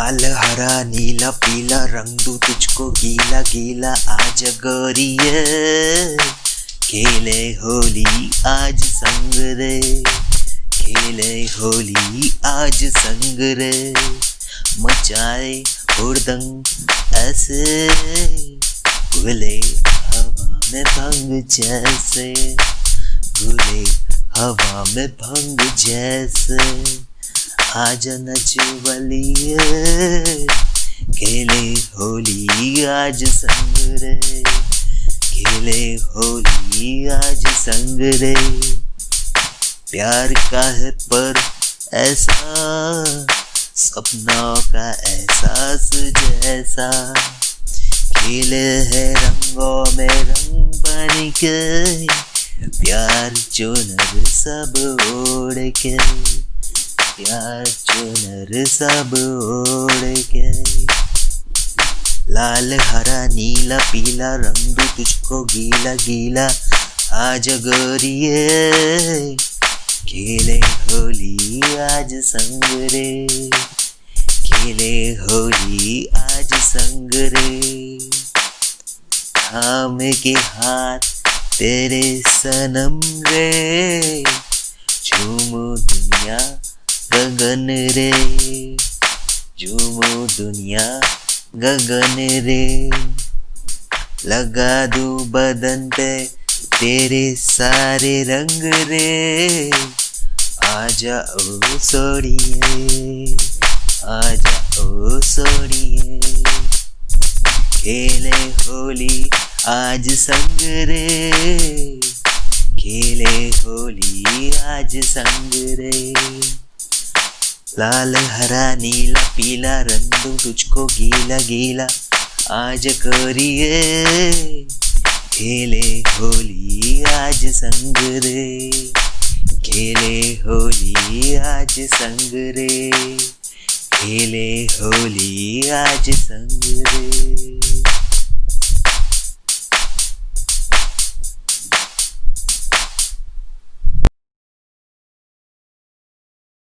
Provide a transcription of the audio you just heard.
लाल हरा, नीला पीला रंग दू तुझको गीला गीला आज गोरिए खेले होली आज संग रे। खेले होली आज संग रे। मचाए हुड़दंग ऐसे। गुले हवा में भंग जैसे। गुले हवा में भंग जैसे। आज नचवलिए खेले होली आज संग रे। खेले होली आज संग रे। प्यार का है पर ऐसा, सपनों का एहसास जैसा। खेले है रंगों में रंग बन के, प्यार चुनर सब ओढ़ के। प्यार चुनर सब ओढ़ के। लाल, हरा, नीला, पीला रंग भी तुझको गीला गीला आज गोरिए। खेले होली, आज संग रे खेले होली, आज संग रे थाम के हाथ तेरे सनम रे। झूमो दुनिया गगन रे झूमो दुनिया गगन रे। लगा दू बदन पे तेरे सारे रंग रे। आ जाओ सोड़िए आ जाओ सोड़िए। खेले होली आज संग रे, खेले होली आज संग रे। लाल, हरा, नीला, पीला, रंग तुझको गीला गीला। आज करिए खेले होली, आज संग रे। खेले होली, आज संग रे। खेले होली, आज संग रे।